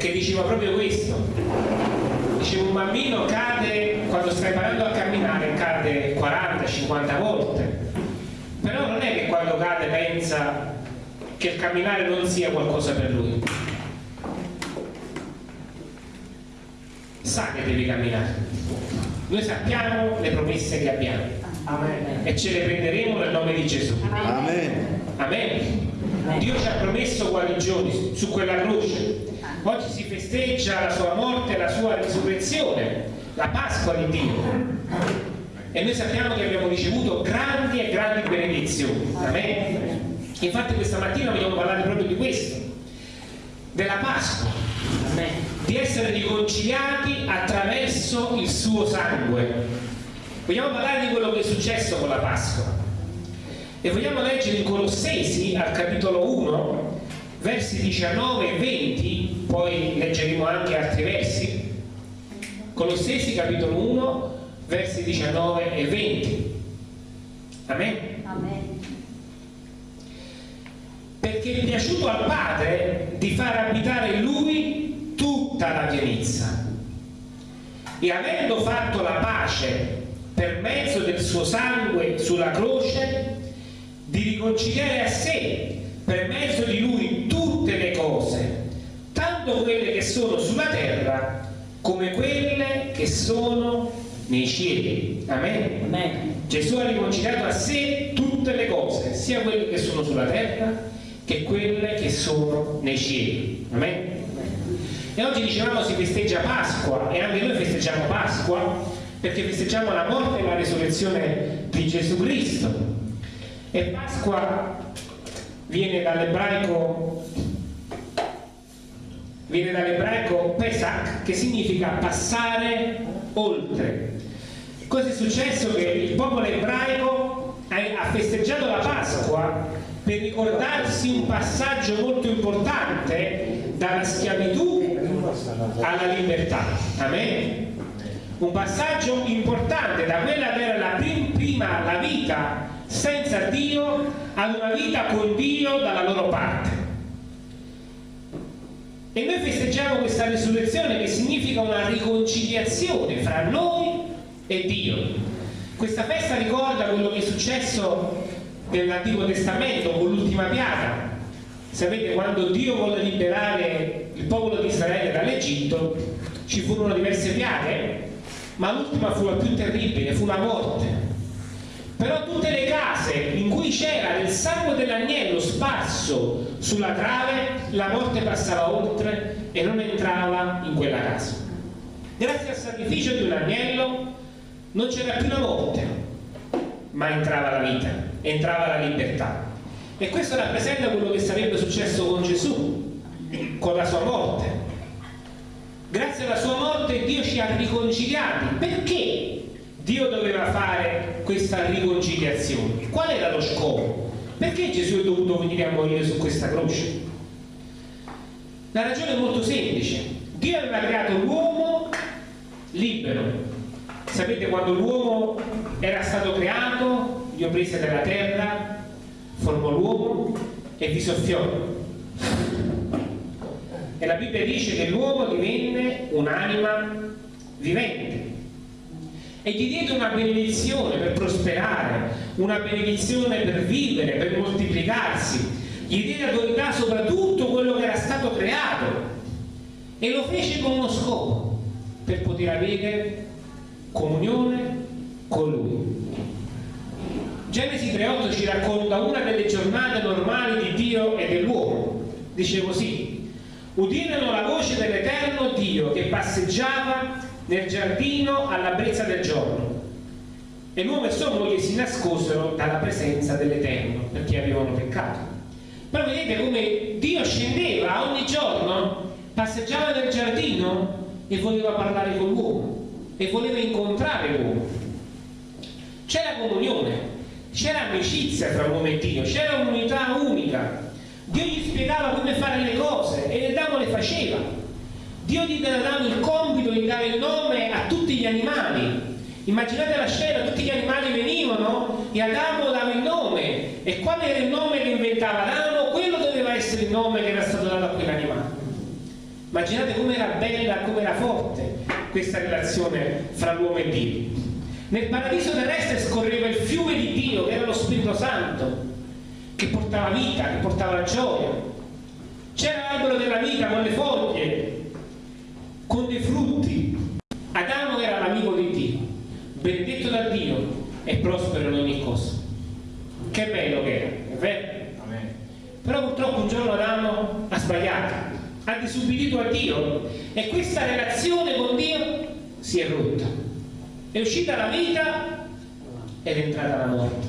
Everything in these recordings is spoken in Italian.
che diceva proprio questo. Diceva un bambino cade, quando sta imparando a camminare, cade 40-50 volte. Però non è che quando cade pensa che il camminare non sia qualcosa per lui. Sa che devi camminare. Noi sappiamo le promesse che abbiamo Amen. e ce le prenderemo nel nome di Gesù. Amen. Amen. Dio ci ha promesso guarigioni su quella croce. Festeggia la sua morte e la sua risurrezione, la Pasqua di Dio. E noi sappiamo che abbiamo ricevuto grandi e grandi benedizioni. Amen. Infatti questa mattina vogliamo parlare proprio di questo, della Pasqua, Amen. di essere riconciliati attraverso il suo sangue. Vogliamo parlare di quello che è successo con la Pasqua. E vogliamo leggere in Colossesi al capitolo 1, versi 19 e 20, poi leggeremo anche altri versi. Colossesi capitolo 1, versi 19 e 20. Amen. Amen. Perché è piaciuto al Padre di far abitare in Lui tutta la pienezza. E avendo fatto la pace per mezzo del suo sangue sulla croce, di riconciliare a sé per mezzo di Lui tutte le cose, tanto quelle che sono sulla terra come quelle che sono nei cieli. Amen. Amen. Gesù ha riconciliato a sé tutte le cose, sia quelle che sono sulla terra che quelle che sono nei cieli. Amen. E oggi dicevamo si festeggia Pasqua e anche noi festeggiamo Pasqua perché festeggiamo la morte e la risurrezione di Gesù Cristo. E Pasqua viene dall'ebraico viene dall'ebraico Pesach che significa passare oltre. Cosa è successo? Che il popolo ebraico ha ha festeggiato la Pasqua per ricordarsi un passaggio molto importante dalla schiavitù alla libertà. Amen? Un passaggio importante da quella che era la prim- prima la vita senza Dio ad una vita con Dio dalla loro parte. E noi festeggiamo questa risurrezione che significa una riconciliazione fra noi e Dio. Questa festa ricorda quello che è successo nell'Antico Testamento con l'ultima piaga. Sapete, quando Dio volle liberare il popolo di Israele dall'Egitto, ci furono diverse piaghe, ma l'ultima fu la più terribile, fu la morte. Però tutte le case in cui c'era del sangue dell'agnello sparso sulla trave, la morte passava oltre e non entrava in quella casa. Grazie al sacrificio di un agnello non c'era più la morte, ma entrava la vita, entrava la libertà. E questo rappresenta quello che sarebbe successo con Gesù, con la sua morte. Grazie alla sua morte Dio ci ha riconciliati. Perché Dio doveva fare questa riconciliazione? Qual era lo scopo? Perché Gesù è dovuto venire a morire su questa croce? La ragione è molto semplice. Dio aveva creato l'uomo libero. Sapete quando l'uomo era stato creato, Dio prese dalla terra, formò l'uomo e vi soffiò. E la Bibbia dice che l'uomo divenne un'anima vivente e gli diede una benedizione per prosperare, una benedizione per vivere, per moltiplicarsi, gli diede autorità sopra tutto quello che era stato creato e lo fece con uno scopo, per poter avere comunione con lui. Genesi 3.8 ci racconta una delle giornate normali di Dio e dell'uomo. Dice così, udirono la voce dell'Eterno Dio che passeggiava nel giardino alla brezza del giorno. E l'uomo e sua moglie si nascosero dalla presenza dell'Eterno perché avevano peccato. Però vedete come Dio scendeva ogni giorno, passeggiava nel giardino e voleva parlare con l'uomo e voleva incontrare l'uomo. C'era comunione, c'era amicizia tra l'uomo e Dio, c'era un'unità unica. Dio gli spiegava come fare le cose e le damo le faceva. Dio ad Adamo il compito di dare il nome a tutti gli animali. Immaginate la scena, tutti gli animali venivano e Adamo dava il nome. E qual era il nome che inventava Adamo? Quello doveva essere il nome che era stato dato a quell'animale. Immaginate com'era bella, com'era forte questa relazione fra l'uomo e Dio. Nel paradiso terrestre scorreva il fiume di Dio, che era lo Spirito Santo, che portava vita, che portava gioia. C'era l'albero della vita con le foglie, con dei frutti. Adamo era l'amico di Dio, benedetto da Dio e prospero in ogni cosa. Che bello che era, è vero? Però purtroppo un giorno Adamo ha sbagliato, ha disubbidito a Dio e questa relazione con Dio si è rotta è uscita la vita ed è entrata la morte.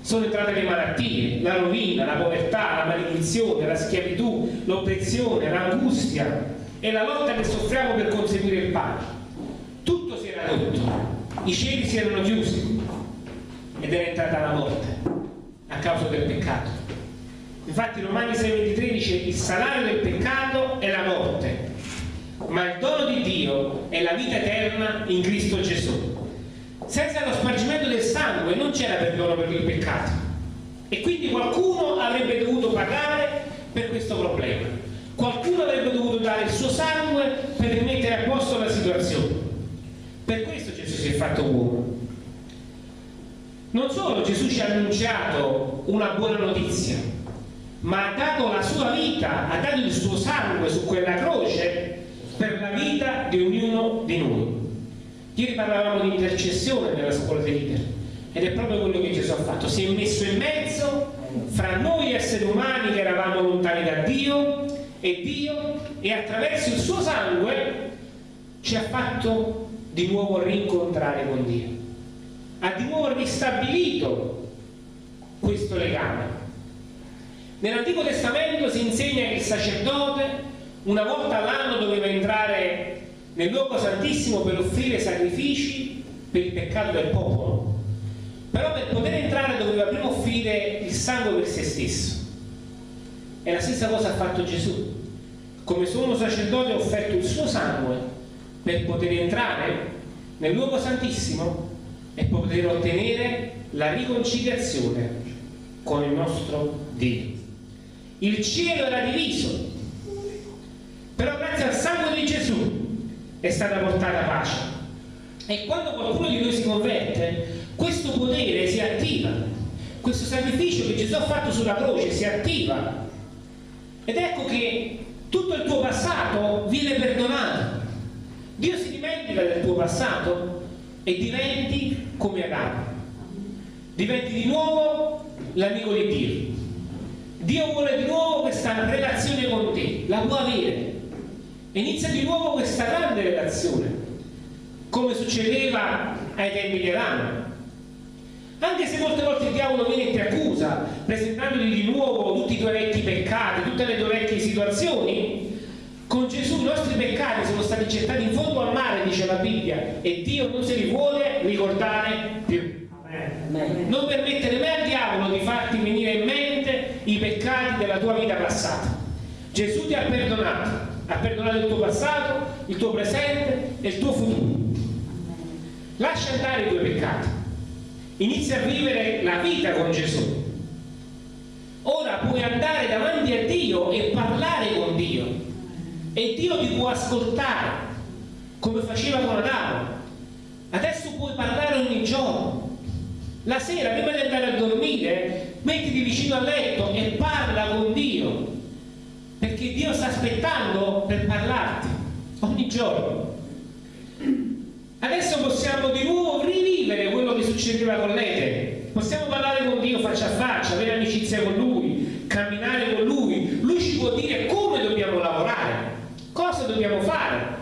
Sono entrate le malattie, la rovina, la povertà, la maledizione, la schiavitù, l'oppressione, l'angustia e la lotta che soffriamo per conseguire il pane. Tutto si era rotto, i cieli si erano chiusi ed era entrata la morte a causa del peccato. Infatti Romani 6,23 dice il salario del peccato è la morte, ma il dono di Dio è la vita eterna in Cristo Gesù. Senza lo spargimento del sangue non c'era perdono per il peccato e quindi qualcuno avrebbe dovuto pagare per questo problema. Qualcuno avrebbe dovuto dare il suo sangue per rimettere a posto la situazione. Per questo Gesù si è fatto uomo. Non solo Gesù ci ha annunciato una buona notizia, ma ha dato la sua vita, ha dato il suo sangue su quella croce per la vita di ognuno di noi. Ieri parlavamo di intercessione nella scuola dei leader ed è proprio quello che Gesù ha fatto, si è messo in mezzo fra noi esseri umani che eravamo lontani da Dio e Dio e attraverso il suo sangue ci ha fatto di nuovo rincontrare con Dio. Ha di nuovo ristabilito questo legame. Nell'Antico Testamento si insegna che il sacerdote una volta all'anno doveva entrare nel luogo santissimo per offrire sacrifici per il peccato del popolo però per poter entrare doveva prima offrire il sangue per se stesso e la stessa cosa ha fatto Gesù. Come sommo sacerdote ha offerto il suo sangue per poter entrare nel luogo santissimo e poter ottenere la riconciliazione con il nostro Dio. Il cielo era diviso però grazie al sangue di Gesù è stata portata pace. E quando qualcuno di noi si converte questo potere si attiva. Questo sacrificio che Gesù ha fatto sulla croce si attiva ed ecco che tutto il tuo passato viene perdonato Dio si dimentica del tuo passato e diventi come Adamo. Diventi di nuovo l'amico di Dio. Dio vuole di nuovo questa relazione con te la può avere. Inizia di nuovo questa grande relazione come succedeva ai tempi di Adamo anche se molte volte il diavolo viene e ti accusa presentandoti di nuovo tutti i tuoi vecchi peccati tutte le tue vecchie situazioni. Con Gesù i nostri peccati sono stati gettati in fondo al mare dice la Bibbia e Dio non se li vuole ricordare più. Non permettere mai al diavolo di farti venire in mente i peccati della tua vita passata. Gesù ti ha perdonato ha perdonato il tuo passato, il tuo presente e il tuo futuro. Lascia andare i tuoi peccati. Inizia a vivere la vita con Gesù. Ora puoi andare davanti a Dio e parlare con Dio. E Dio ti può ascoltare, come faceva con Adamo. Adesso puoi parlare ogni giorno. La sera, prima di andare a dormire, mettiti vicino al letto e parla con Dio perché Dio sta aspettando per parlarti ogni giorno adesso possiamo di nuovo succedeva con l'Ete possiamo parlare con Dio faccia a faccia avere amicizia con Lui camminare con Lui Lui ci può dire come dobbiamo lavorare cosa dobbiamo fare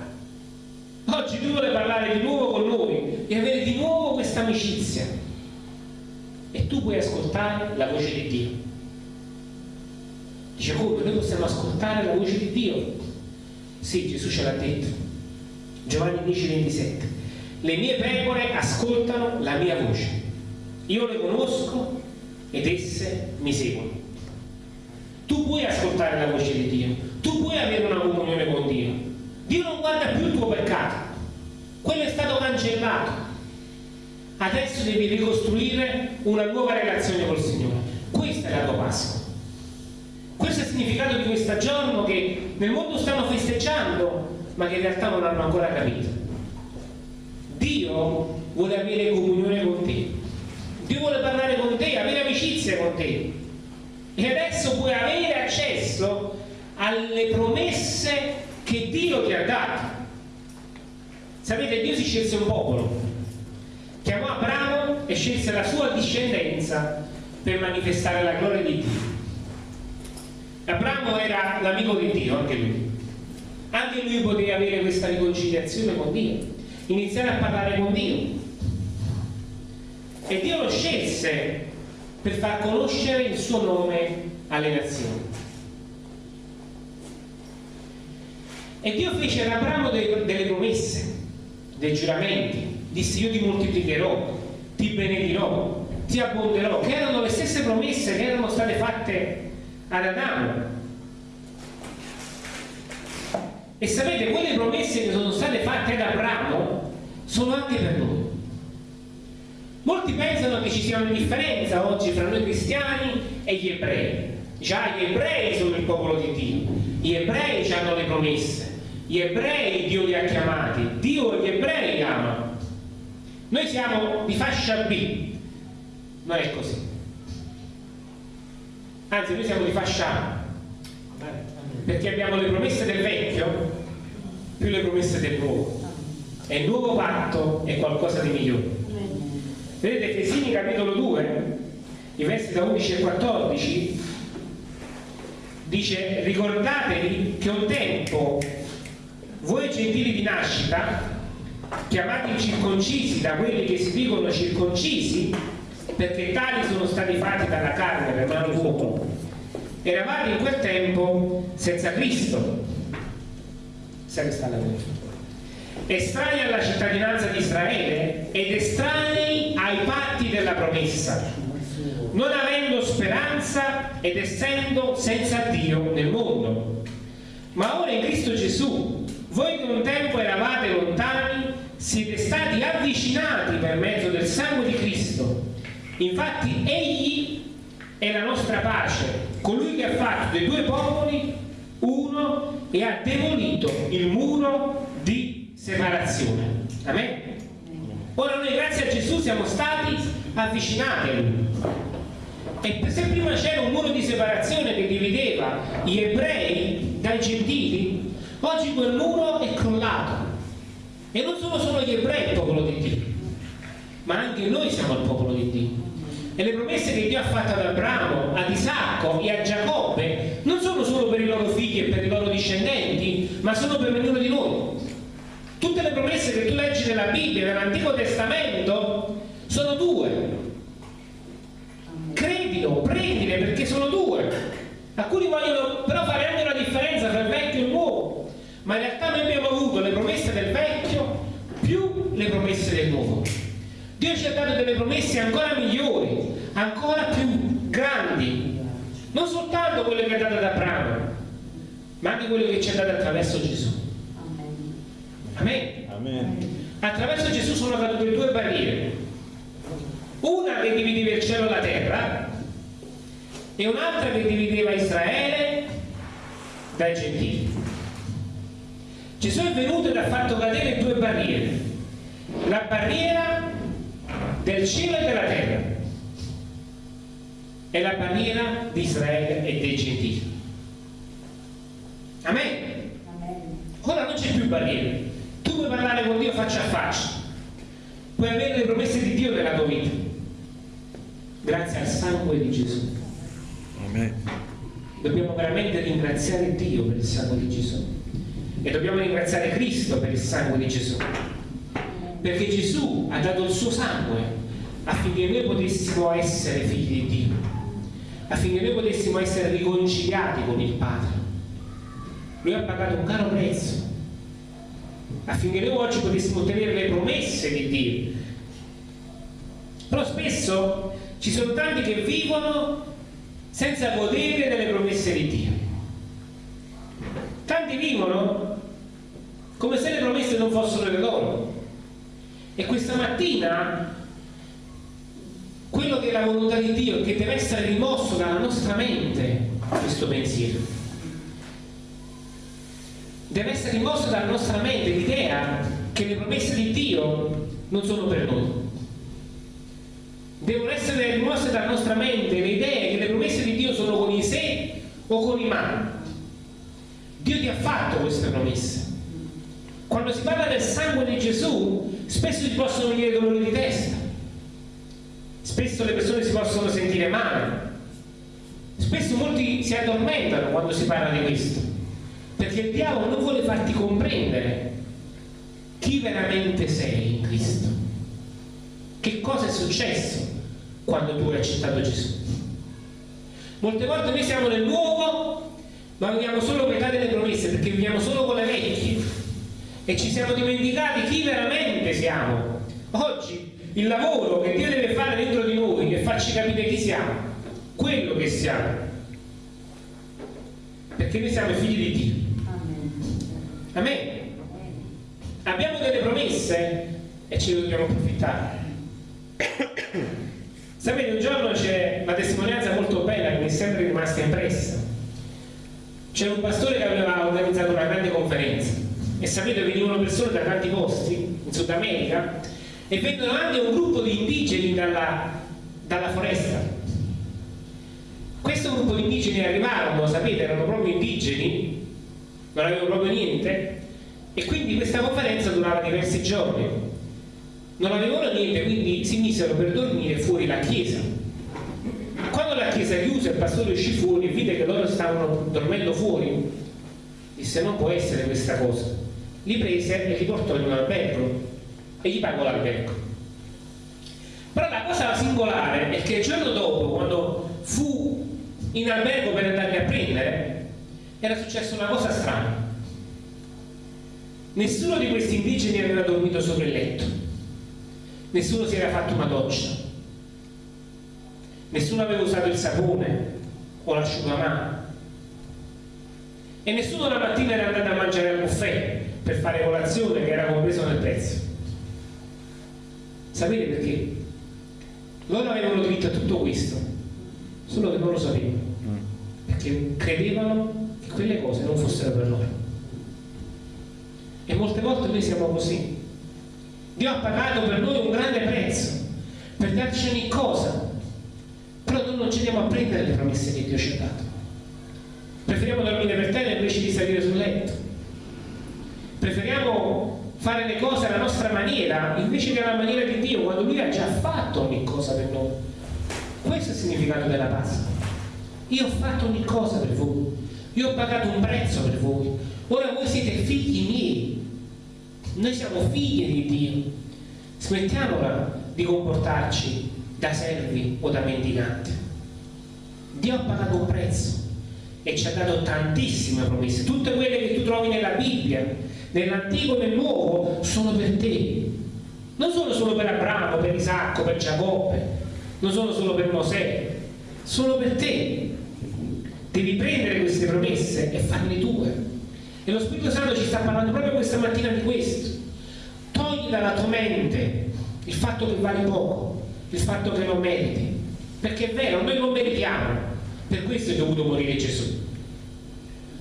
oggi Lui vuole parlare di nuovo con noi e avere di nuovo questa amicizia e tu puoi ascoltare la voce di Dio Dice come? Noi possiamo ascoltare la voce di Dio? Sì, Gesù ce l'ha detto. Giovanni 10, 27. Le mie pecore ascoltano la mia voce. Io le conosco ed esse mi seguono. Tu puoi ascoltare la voce di Dio, tu puoi avere una comunione con Dio, Dio non guarda più il tuo peccato, quello è stato cancellato. Adesso devi ricostruire una nuova relazione col Signore. Questa è la tua Pasqua. Questo è il significato di questo giorno che nel mondo stanno festeggiando, ma che in realtà non hanno ancora capito. Dio vuole avere comunione con te. Dio vuole parlare con te, avere amicizia con te. E adesso puoi avere accesso alle promesse che Dio ti ha dato. Sapete, Dio si scelse un popolo, chiamò Abramo e scelse la sua discendenza per manifestare la gloria di Dio. Abramo era l'amico di Dio, anche lui. Anche lui poteva avere questa riconciliazione con Dio, iniziare a parlare con Dio. E Dio lo scelse per far conoscere il suo nome alle nazioni. E Dio fece ad Abramo delle, delle promesse, dei giuramenti, disse io ti moltiplicherò, ti benedirò, ti abbonderò, che erano le stesse promesse che erano state fatte ad Adamo. E sapete, quelle promesse che sono state fatte ad Abramo sono anche per noi. Molti pensano che ci sia una differenza oggi fra noi cristiani e gli ebrei. Già gli ebrei sono il popolo di Dio, gli ebrei hanno le promesse, gli ebrei Dio li ha chiamati, Dio gli ebrei ama. Noi siamo di fascia B, non è così. Anzi, noi siamo di fascia A, perché abbiamo le promesse del vecchio più le promesse del nuovo. E il nuovo patto è qualcosa di migliore. Vedete, Efesini capitolo 2, i versi da 11 e 14, dice ricordatevi che un tempo voi gentili di nascita, chiamati circoncisi da quelli che si dicono circoncisi, perché tali sono stati fatti dalla carne per mano d'uomo, eravate in quel tempo senza Cristo. Sai che sta la estranei alla cittadinanza di Israele ed estranei ai patti della promessa, non avendo speranza ed essendo senza Dio nel mondo. Ma ora in Cristo Gesù voi che un tempo eravate lontani, siete stati avvicinati per mezzo del sangue di Cristo. Infatti Egli è la nostra pace, colui che ha fatto dei due popoli uno e ha demolito il muro di separazione. Amen? Ora noi grazie a Gesù siamo stati avvicinati a Lui. E se prima c'era un muro di separazione che divideva gli ebrei dai gentili, Oggi quel muro è crollato e non sono solo gli ebrei il popolo di Dio, ma anche noi siamo il popolo di Dio. E le promesse che Dio ha fatto ad Abramo, ad Isacco e a Giacobbe non sono solo per i loro figli e per i loro discendenti, ma sono per ognuno di noi. Tutte le promesse che tu leggi nella Bibbia, nell'Antico Testamento, sono due. Credilo, prendile perché sono due. Alcuni vogliono però fare anche una differenza tra il vecchio e il nuovo ma in realtà noi abbiamo avuto le promesse del vecchio più le promesse del nuovo. Dio ci ha dato delle promesse ancora migliori, ancora più grandi, non soltanto quelle che ha dato ad Abramo, ma anche quelle che ci ha dato attraverso Gesù. Amen. Amen. Attraverso Gesù sono cadute due barriere, una che divideva il cielo e la terra e un'altra che divideva Israele dai gentili. Gesù è venuto ed ha fatto cadere due barriere, la barriera del cielo e della terra e la barriera di Israele e dei gentili. Amen. Ora non c'è più parlare con Dio faccia a faccia, puoi avere le promesse di Dio nella tua vita, grazie al sangue di Gesù. Amen. Dobbiamo veramente ringraziare Dio per il sangue di Gesù. E dobbiamo ringraziare Cristo per il sangue di Gesù. Perché Gesù ha dato il suo sangue affinché noi potessimo essere figli di Dio. Affinché noi potessimo essere riconciliati con il Padre. Lui ha pagato un caro prezzo affinché noi oggi potessimo ottenere le promesse di Dio però spesso ci sono tanti che vivono senza godere delle promesse di Dio tanti vivono come se le promesse non fossero le loro. E questa mattina quello che è la volontà di Dio che deve essere rimosso dalla nostra mente questo pensiero. Deve essere rimosso dalla nostra mente l'idea che le promesse di Dio non sono per noi. Devono essere rimosse dalla nostra mente le idee che le promesse di Dio sono con i sé o con i ma. Dio ti ha fatto queste promesse. Quando si parla del sangue di Gesù, spesso ti possono venire dolori di testa, spesso le persone si possono sentire male, spesso molti si addormentano quando si parla di questo, perché il diavolo non vuole farti comprendere chi veramente sei in Cristo, che cosa è successo quando tu hai accettato Gesù. Molte volte noi siamo nel nuovo, ma viviamo solo metà delle promesse, perché viviamo solo con le vecchie e ci siamo dimenticati chi veramente siamo. Oggi il lavoro che Dio deve fare dentro di noi è farci capire chi siamo, quello che siamo. Perché noi siamo figli di Dio. Amen. Abbiamo delle promesse e ne dobbiamo approfittare. Sapete, un giorno c'è una testimonianza molto bella che mi è sempre rimasta impressa. C'è un pastore che aveva organizzato una grande conferenza e sapete venivano persone da tanti posti in Sud America e vengono anche un gruppo di indigeni dalla, dalla foresta questo gruppo di indigeni arrivarono, sapete, erano proprio indigeni non avevano proprio niente e quindi questa conferenza durava diversi giorni. Non avevano niente quindi si misero per dormire fuori la chiesa. Quando la chiesa chiuse il pastore uscì fuori e vide che loro stavano dormendo fuori. Disse non può essere questa cosa. Li prese e li portò in un albergo e gli pagò l'albergo. Però la cosa singolare è che il giorno dopo, quando fu in albergo per andarli a prendere, era successa una cosa strana. Nessuno di questi indigeni aveva dormito sopra il letto, nessuno si era fatto una doccia, nessuno aveva usato il sapone o l'asciugamano e nessuno la mattina era andato a mangiare al buffet per fare colazione che era compreso nel prezzo. Sapete perché? Loro avevano diritto a tutto questo, solo che non lo sapevano, perché credevano che quelle cose non fossero per loro. E molte volte noi siamo così. Dio ha pagato per noi un grande prezzo, per darci ogni cosa, però noi non ci andiamo a prendere le promesse che Dio ci ha dato. Preferiamo dormire per terra invece di salire sul letto preferiamo fare le cose alla nostra maniera invece che alla maniera di Dio quando Lui ha già fatto ogni cosa per noi questo è il significato della Pasqua. Io ho fatto ogni cosa per voi. Io ho pagato un prezzo per voi. Ora voi siete figli miei. Noi siamo figli di Dio. Smettiamola di comportarci da servi o da mendicanti Dio ha pagato un prezzo e ci ha dato tantissime promesse. Tutte quelle che tu trovi nella Bibbia nell'antico e nel nuovo sono per te. Non sono solo per Abramo, per Isacco, per Giacobbe non sono solo per Mosè sono per te. Devi prendere queste promesse e farle tue e lo Spirito Santo ci sta parlando proprio questa mattina di questo. Togli dalla tua mente il fatto che vale poco il fatto che non meriti. Perché è vero, noi non meritiamo. Per questo è dovuto morire Gesù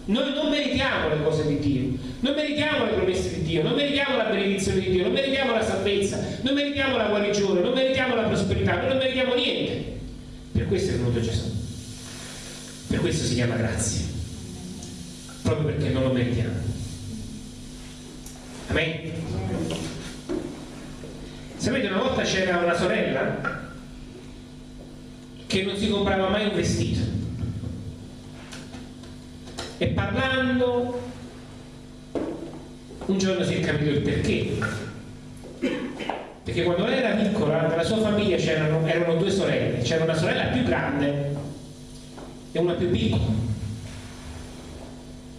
noi non meritiamo le cose di Dio, non meritiamo le promesse di Dio, non meritiamo la benedizione di Dio, non meritiamo la salvezza, non meritiamo la guarigione, non meritiamo la prosperità, noi non meritiamo niente. Per questo è venuto Gesù. Per questo si chiama grazia. Proprio perché non lo meritiamo. Amen. Sapete, una volta c'era una sorella che non si comprava mai un vestito e parlando un giorno si è capito il perché. Perché quando lei era piccola nella sua famiglia c'erano erano due sorelle. C'era una sorella più grande e una più piccola.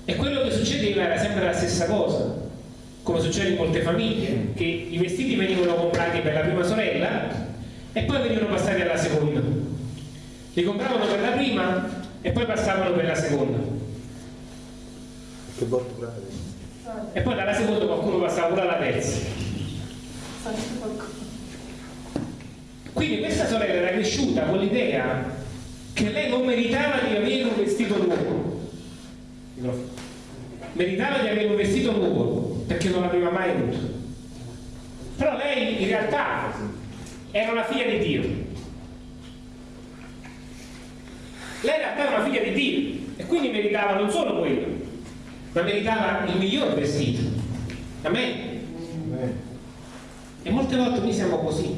E quello che succedeva era sempre la stessa cosa come succede in molte famiglie che i vestiti venivano comprati per la prima sorella e poi venivano passati alla seconda. Li compravano per la prima e poi passavano per la seconda che volturare E poi dalla seconda qualcuno passava pure alla terza. Quindi questa sorella era cresciuta con l'idea che lei non meritava di avere un vestito nuovo. Meritava di avere un vestito nuovo perché non l'aveva mai avuto. Però lei in realtà era una figlia di Dio. Lei in realtà era una figlia di Dio e quindi meritava non solo quello, ma meritava il miglior vestito. Amen. E molte volte noi siamo così.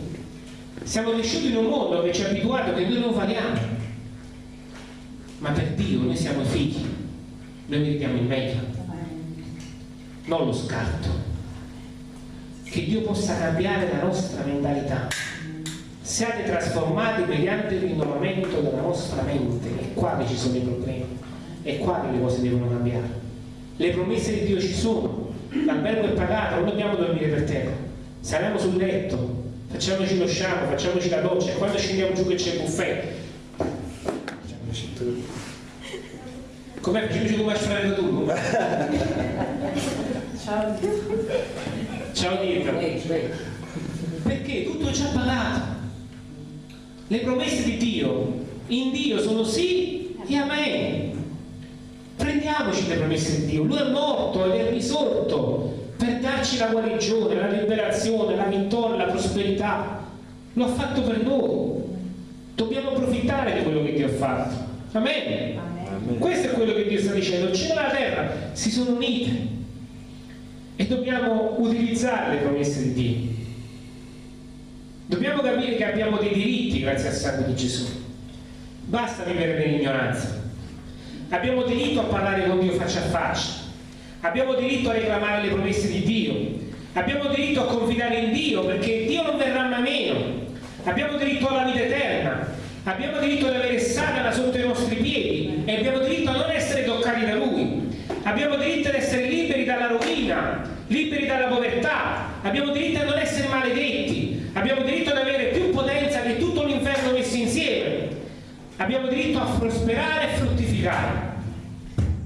Siamo cresciuti in un mondo che ci ha abituato che noi non valiamo. Ma per Dio noi siamo figli. Noi meritiamo il meglio. Non lo scarto. Che Dio possa cambiare la nostra mentalità. Siate trasformati mediante il rinnovamento della nostra mente. È qua ci sono i problemi. È qua le cose devono cambiare. Le promesse di Dio ci sono. L'albergo è pagato, non dobbiamo dormire per terra saliamo sul letto, facciamoci lo shampoo, facciamoci la doccia e quando scendiamo giù che c'è il buffet. Com'è? Facciamoci come a tu. Ciao. Ciao Dietro. Perché tutto è già pagato. Le promesse di Dio in Dio sono sì e amen. Prendiamoci le promesse di Dio. Lui è morto ed è risorto per darci la guarigione, la liberazione, la vittoria, la prosperità. Lo ha fatto per noi. Dobbiamo approfittare di quello che Dio ha fatto. Amen. Amen. Questo è quello che Dio sta dicendo. Il cielo e la terra si sono unite e dobbiamo utilizzare le promesse di Dio. Dobbiamo capire che abbiamo dei diritti grazie al sangue di Gesù. Basta vivere nell'ignoranza. Abbiamo diritto a parlare con Dio faccia a faccia. Abbiamo diritto a reclamare le promesse di Dio, abbiamo diritto a confidare in Dio perché Dio non verrà mai meno, abbiamo diritto alla vita eterna, abbiamo diritto ad avere Satana sotto i nostri piedi e abbiamo diritto a non essere toccati da Lui, abbiamo diritto ad essere liberi dalla rovina, liberi dalla povertà, abbiamo diritto a non essere maledetti, abbiamo diritto ad avere più potenza che tutto l'inferno messo insieme, abbiamo diritto a prosperare e fruttificare.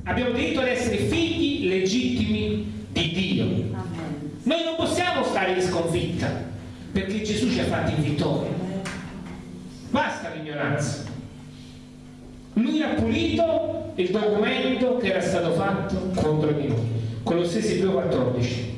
Abbiamo diritto ad essere figli legittimi di Dio. Noi non possiamo stare in sconfitta perché Gesù ci ha fatti in vittoria. Basta l'ignoranza. Lui ha pulito il documento che era stato fatto contro di noi. Colossesi 2,14.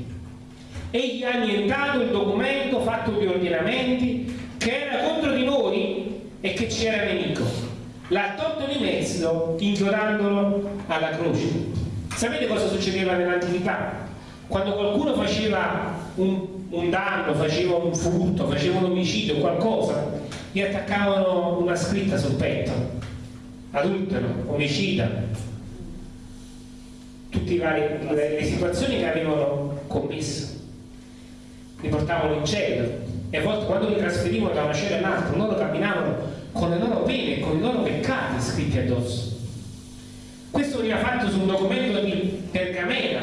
Egli ha annientato il documento fatto di ordinamenti che era contro di noi e che ci era nemico l'ha tolto di mezzo inchiodandolo alla croce. Sapete cosa succedeva nell'antichità? Quando qualcuno faceva un, un, danno, faceva un furto, faceva un omicidio, qualcosa, gli attaccavano una scritta sul petto. Adultero, omicida. Tutte le, le situazioni che avevano commesso. Li portavano in cielo e a volte quando li trasferivano da una cella all'altra, loro camminavano con le loro pene, con i loro peccati scritti addosso. Questo veniva fatto su un documento di pergamena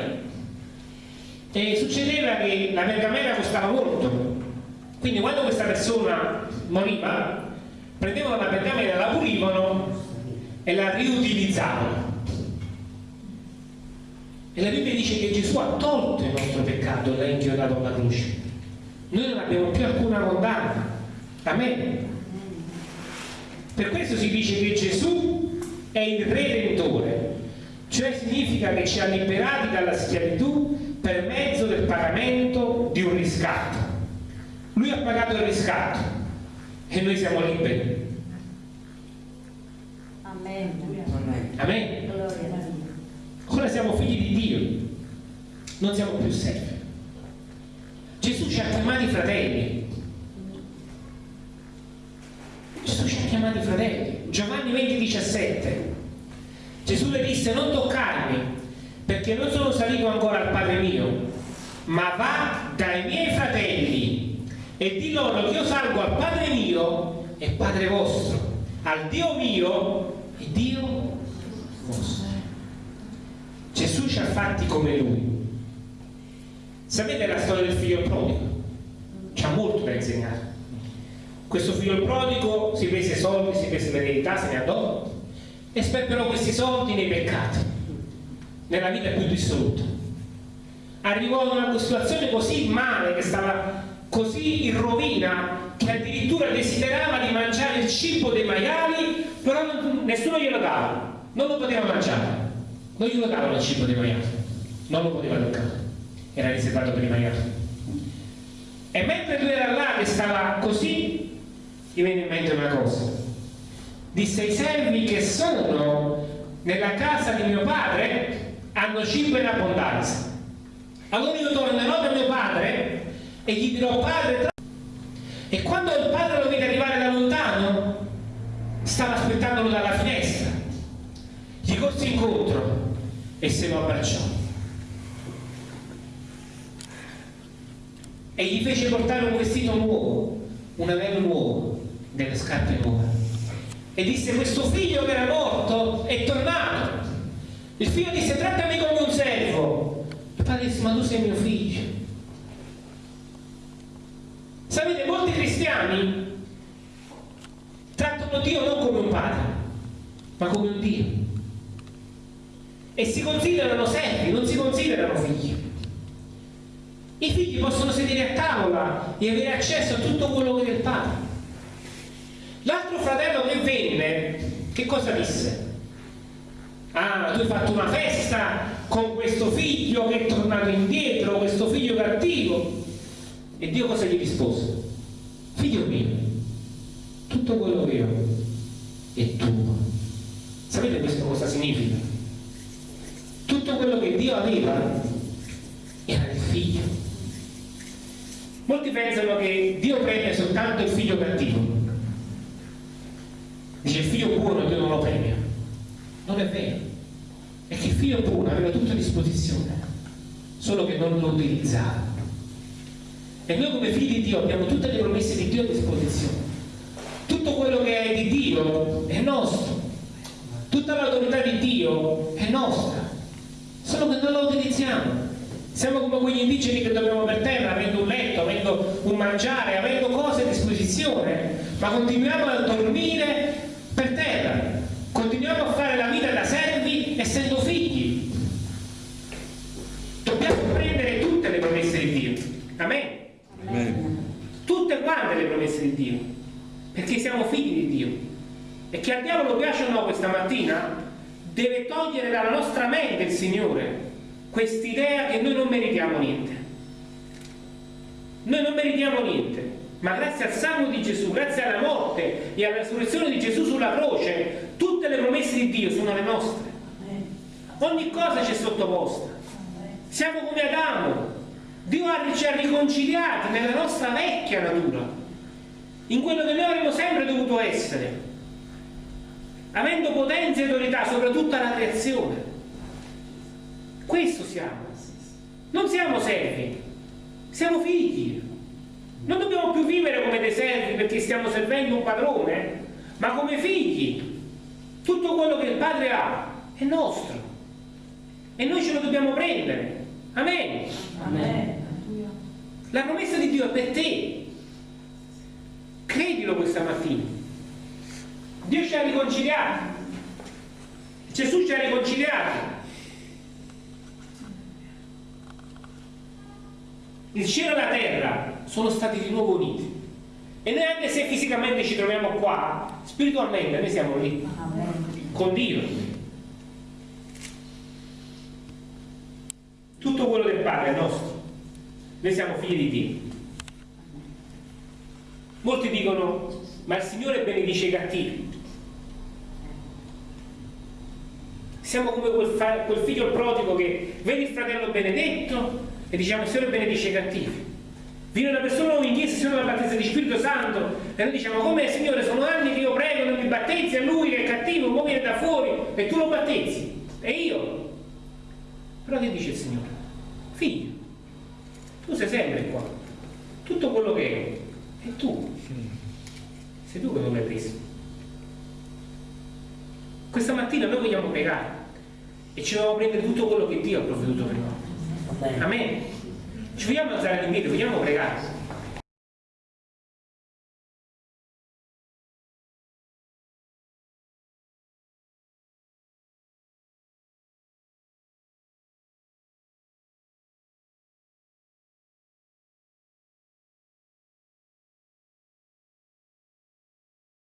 e succedeva che la pergamena costava molto, quindi quando questa persona moriva prendevano la pergamena, la pulivano e la riutilizzavano. E la Bibbia dice che Gesù ha tolto il nostro peccato e l'ha inchiodato alla croce. Noi non abbiamo più alcuna condanna. Amen. Per questo si dice che Gesù è il Redentore, cioè significa che ci ha liberati dalla schiavitù per mezzo del pagamento di un riscatto. Lui ha pagato il riscatto e noi siamo liberi. Amen. Amen. Ora siamo figli di Dio, non siamo più servi. Gesù ci ha chiamati fratelli, Gesù ci ha chiamati fratelli. Giovanni 20, 17. Gesù le disse non toccarmi perché non sono salito ancora al Padre mio, ma va dai miei fratelli e di loro che io salgo al Padre mio e Padre vostro, al Dio mio e Dio vostro. Gesù ci ha fatti come Lui. Sapete la storia del figlio prodigo? C'ha molto da insegnare questo figlio prodigo si prese soldi, si prese l'eredità, se ne andò e sperperò questi soldi nei peccati, nella vita più dissoluta. arrivò ad una situazione così male, che stava così in rovina, che addirittura desiderava di mangiare il cibo dei maiali, però nessuno glielo dava, non lo poteva mangiare, non glielo davano il cibo dei maiali, non lo poteva toccare, era riservato per i maiali. E mentre lui era là che stava così, gli venne in mente una cosa. Disse i servi che sono nella casa di mio padre hanno cibo in abbondanza. Allora io tornerò da mio padre e gli dirò padre e quando il padre lo vede arrivare da lontano stava aspettandolo dalla finestra gli corse incontro e se lo abbracciò e gli fece portare un vestito nuovo un anello nuovo delle scarpe nuove e disse questo figlio che era morto è tornato il figlio disse trattami come un servo il padre disse ma tu sei mio figlio Sapete, molti cristiani trattano Dio non come un padre, ma come un Dio. E si considerano servi, non si considerano figli. I figli possono sedere a tavola e avere accesso a tutto quello che è del padre. L'altro fratello che venne, che cosa disse? Ah, tu hai fatto una festa con questo figlio che è tornato indietro, questo figlio cattivo. E Dio cosa gli rispose? Figlio mio, tutto quello che ho è tuo. Sapete questo cosa significa? Tutto quello che Dio aveva era del figlio. Molti pensano che Dio premia soltanto il figlio cattivo. Dice il figlio buono Dio non lo premia. Non è vero. È che il figlio buono aveva tutto a disposizione, solo che non lo utilizzava. E noi come figli di Dio abbiamo tutte le promesse di Dio a disposizione. Tutto quello che è di Dio è nostro. Tutta l'autorità di Dio è nostra. Solo che non la utilizziamo. Siamo come quegli indigeni che dormiamo per terra, avendo un letto, avendo un mangiare, avendo cose a disposizione, ma continuiamo a dormire per terra. Continuiamo a fare la vita da servi essendo figli. Dobbiamo prendere tutte le promesse di Dio. Amen. Tutte quante le promesse di Dio, perché siamo figli di Dio. E che al diavolo piace o no questa mattina, deve togliere dalla nostra mente il Signore quest'idea che noi non meritiamo niente. Noi non meritiamo niente, ma grazie al sangue di Gesù, grazie alla morte e alla resurrezione di Gesù sulla croce, tutte le promesse di Dio sono le nostre. Ogni cosa ci è sottoposta. Siamo come Adamo, Dio ci ha riconciliati nella nostra vecchia natura, in quello che noi avremmo sempre dovuto essere, avendo potenza e autorità sopra tutta la creazione. Questo siamo. Non siamo servi, siamo figli. Non dobbiamo più vivere come dei servi perché stiamo servendo un padrone, ma come figli. Tutto quello che il Padre ha è nostro. E noi ce lo dobbiamo prendere. Amen. Amen. La promessa di Dio è per te. Credilo questa mattina. Dio ci ha riconciliati. Gesù ci ha riconciliati. Il cielo e la terra sono stati di nuovo uniti. E noi anche se fisicamente ci troviamo qua, spiritualmente noi siamo lì. Con Dio. Tutto quello del Padre è nostro. Noi siamo figli di Dio. Molti dicono, ma il Signore benedice i cattivi. Siamo come quel, quel figlio prodigo che vede il fratello benedetto e diciamo il Signore benedice i cattivi. Viene una persona in chiesa, Signore la battezza di Spirito Santo e noi diciamo come Signore sono anni che io prego, non mi battezzi a lui che è cattivo, un viene da fuori e tu lo battezzi. E io però che dice il Signore? Figlio, tu sei sempre qua. Tutto quello che è, è tu. Sei tu che non l'hai preso. Questa mattina noi vogliamo pregare e ci dobbiamo prendere tutto quello che Dio ha provveduto per noi. Amen. Ci vogliamo alzare in piedi, vogliamo pregare.